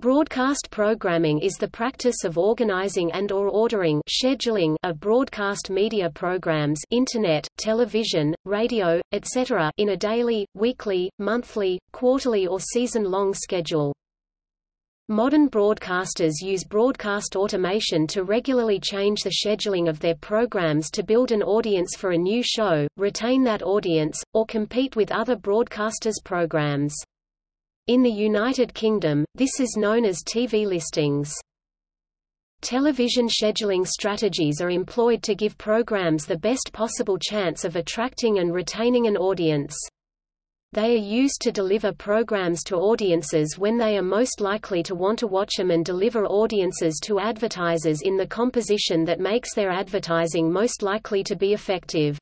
Broadcast programming is the practice of organizing and or ordering scheduling of broadcast media programs internet, television, radio, etc. in a daily, weekly, monthly, quarterly or season-long schedule. Modern broadcasters use broadcast automation to regularly change the scheduling of their programs to build an audience for a new show, retain that audience, or compete with other broadcasters' programs. In the United Kingdom, this is known as TV listings. Television scheduling strategies are employed to give programs the best possible chance of attracting and retaining an audience. They are used to deliver programs to audiences when they are most likely to want to watch them and deliver audiences to advertisers in the composition that makes their advertising most likely to be effective.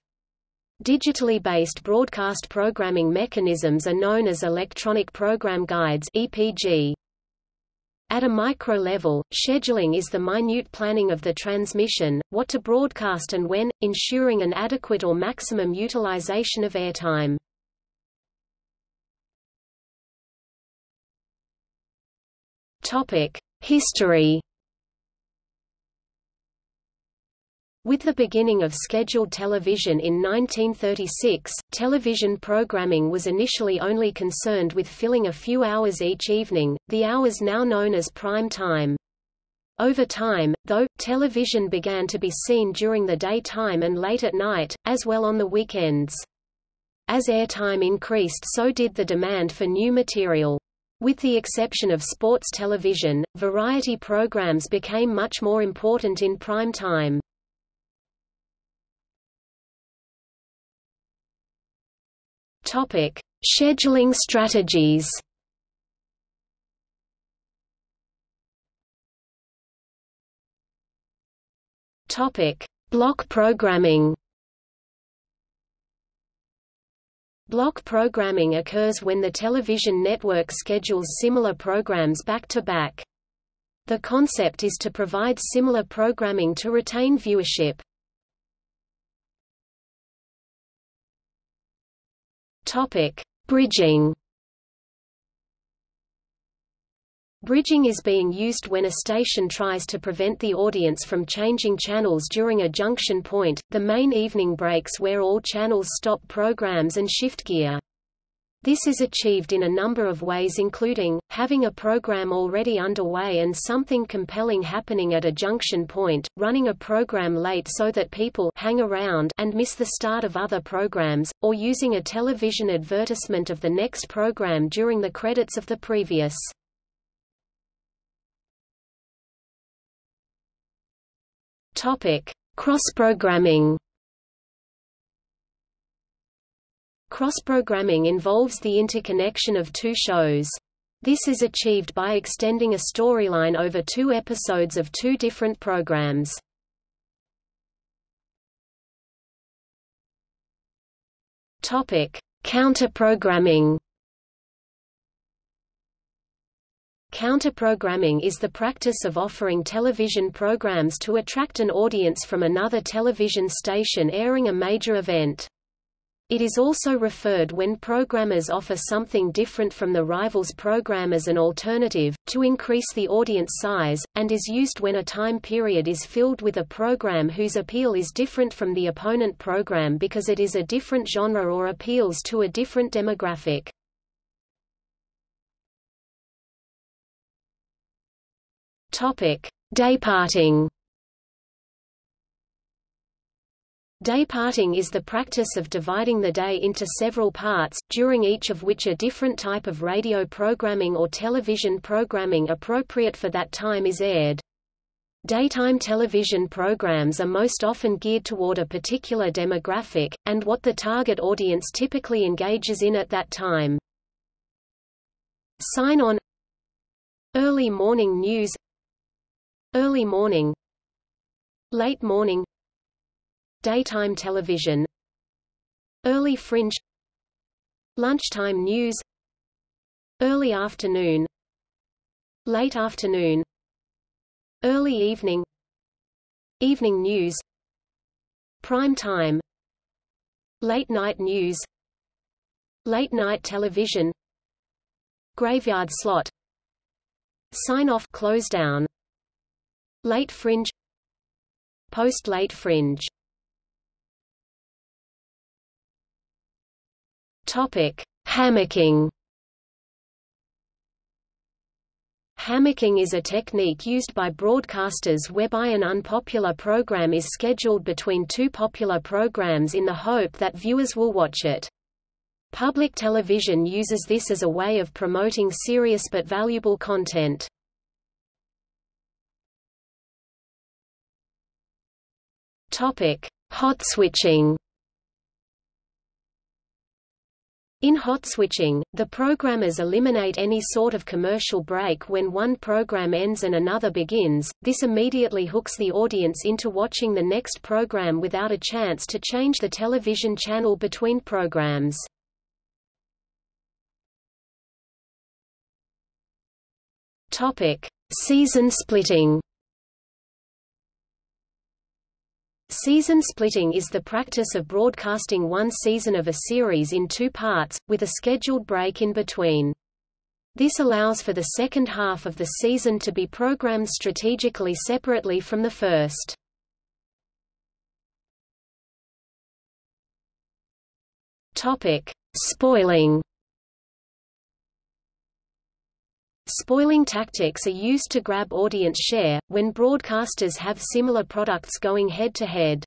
Digitally based broadcast programming mechanisms are known as electronic program guides EPG. At a micro level, scheduling is the minute planning of the transmission, what to broadcast and when, ensuring an adequate or maximum utilization of airtime. History With the beginning of scheduled television in 1936, television programming was initially only concerned with filling a few hours each evening, the hours now known as prime time. Over time, though, television began to be seen during the daytime and late at night, as well on the weekends. As airtime increased so did the demand for new material. With the exception of sports television, variety programs became much more important in prime time. Topic: Scheduling strategies. Topic: Block programming. Block programming occurs when the television network schedules similar programs back to back. The concept is to provide similar programming to retain viewership. Topic: Bridging. Bridging is being used when a station tries to prevent the audience from changing channels during a junction point, the main evening breaks where all channels stop programs and shift gear. This is achieved in a number of ways including, having a program already underway and something compelling happening at a junction point, running a program late so that people hang around and miss the start of other programs, or using a television advertisement of the next program during the credits of the previous. Cross-programming Cross-programming involves the interconnection of two shows. This is achieved by extending a storyline over two episodes of two different programs. Counter-programming. Counter-programming is the practice of offering television programs to attract an audience from another television station airing a major event. It is also referred when programmers offer something different from the rival's program as an alternative, to increase the audience size, and is used when a time period is filled with a program whose appeal is different from the opponent program because it is a different genre or appeals to a different demographic. Dayparting Dayparting is the practice of dividing the day into several parts, during each of which a different type of radio programming or television programming appropriate for that time is aired. Daytime television programs are most often geared toward a particular demographic, and what the target audience typically engages in at that time. Sign on Early morning news Early morning Late morning Daytime television Early fringe Lunchtime news Early afternoon Late afternoon Early evening Evening news Prime time Late night news Late night television Graveyard slot Sign-off close down. Late fringe Post-late fringe Topic: Hammocking. Hammocking is a technique used by broadcasters whereby an unpopular program is scheduled between two popular programs in the hope that viewers will watch it. Public television uses this as a way of promoting serious but valuable content. Topic: Hot switching. In hot switching, the programmers eliminate any sort of commercial break when one program ends and another begins, this immediately hooks the audience into watching the next program without a chance to change the television channel between programs. Season splitting Season splitting is the practice of broadcasting one season of a series in two parts, with a scheduled break in between. This allows for the second half of the season to be programmed strategically separately from the first. Topic: Spoiling Spoiling tactics are used to grab audience share, when broadcasters have similar products going head-to-head. -head.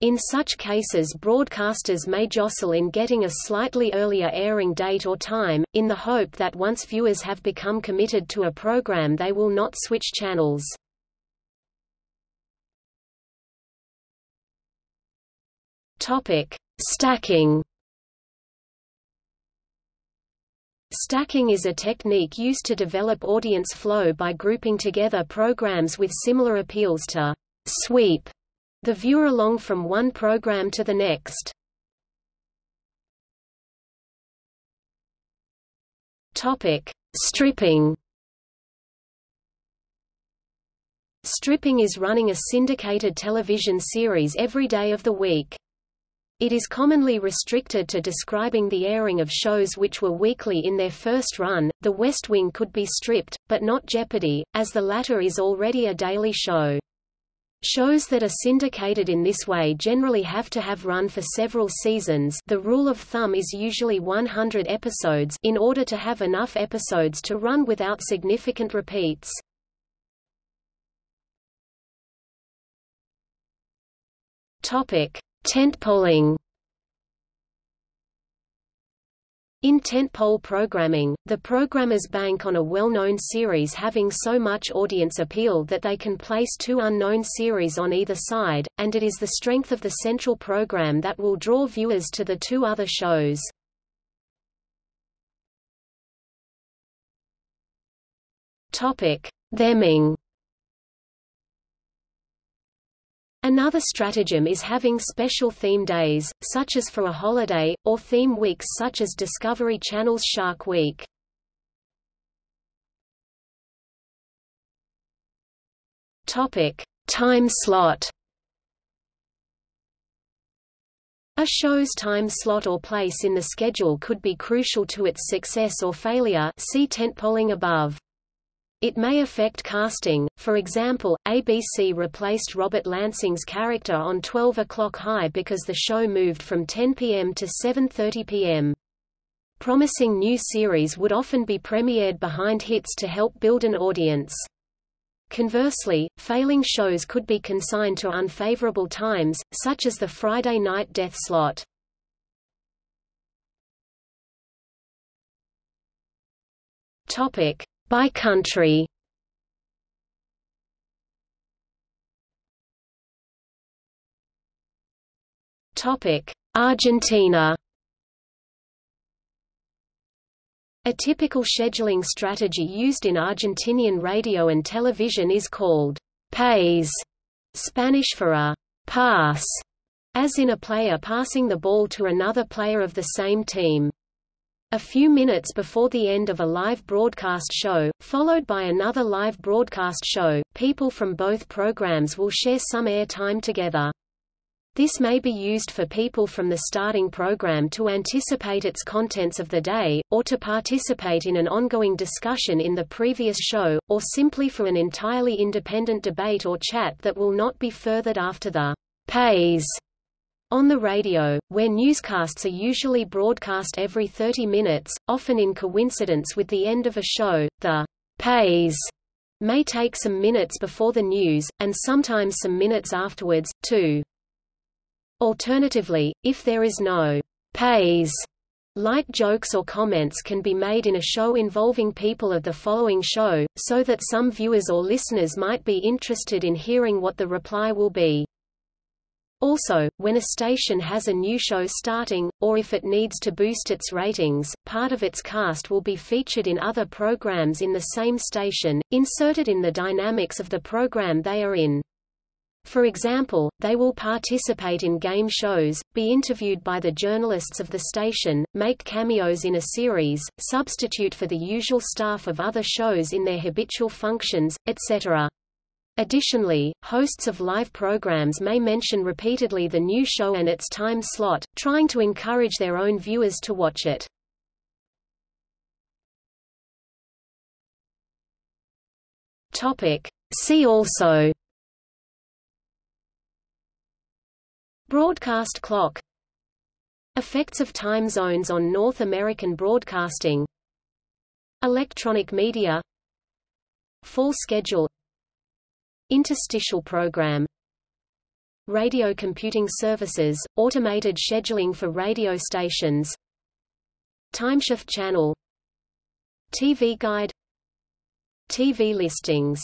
In such cases broadcasters may jostle in getting a slightly earlier airing date or time, in the hope that once viewers have become committed to a program they will not switch channels. Stacking Stacking is a technique used to develop audience flow by grouping together programs with similar appeals to sweep the viewer along from one program to the next. Topic: Stripping. Stripping is running a syndicated television series every day of the week. It is commonly restricted to describing the airing of shows which were weekly in their first run. The West Wing could be stripped, but not Jeopardy, as the latter is already a daily show. Shows that are syndicated in this way generally have to have run for several seasons the rule of thumb is usually 100 episodes in order to have enough episodes to run without significant repeats. Topic. Tentpoling In tentpole programming, the programmers bank on a well-known series having so much audience appeal that they can place two unknown series on either side, and it is the strength of the central program that will draw viewers to the two other shows. Theming Another stratagem is having special theme days, such as for a holiday, or theme weeks such as Discovery Channel's Shark Week. Topic: Time slot. A show's time slot or place in the schedule could be crucial to its success or failure. See tentpoling above. It may affect casting, for example, ABC replaced Robert Lansing's character on 12 O'Clock High because the show moved from 10 p.m. to 7.30 p.m. Promising new series would often be premiered behind hits to help build an audience. Conversely, failing shows could be consigned to unfavorable times, such as the Friday night death slot. Topic: by country. Argentina. A typical scheduling strategy used in Argentinian radio and television is called «pase», Spanish for a «pass», as in a player passing the ball to another player of the same team. A few minutes before the end of a live broadcast show, followed by another live broadcast show, people from both programs will share some air time together. This may be used for people from the starting program to anticipate its contents of the day, or to participate in an ongoing discussion in the previous show, or simply for an entirely independent debate or chat that will not be furthered after the pase on the radio, where newscasts are usually broadcast every 30 minutes, often in coincidence with the end of a show, the pase may take some minutes before the news, and sometimes some minutes afterwards, too. Alternatively, if there is no pase, light jokes or comments can be made in a show involving people of the following show, so that some viewers or listeners might be interested in hearing what the reply will be. Also, when a station has a new show starting, or if it needs to boost its ratings, part of its cast will be featured in other programs in the same station, inserted in the dynamics of the program they are in. For example, they will participate in game shows, be interviewed by the journalists of the station, make cameos in a series, substitute for the usual staff of other shows in their habitual functions, etc. Additionally, hosts of live programs may mention repeatedly the new show and its time slot, trying to encourage their own viewers to watch it. See also. Broadcast clock. Effects of time zones on North American broadcasting. Electronic media. Full schedule Interstitial program Radio computing services, automated scheduling for radio stations Timeshift channel TV guide TV listings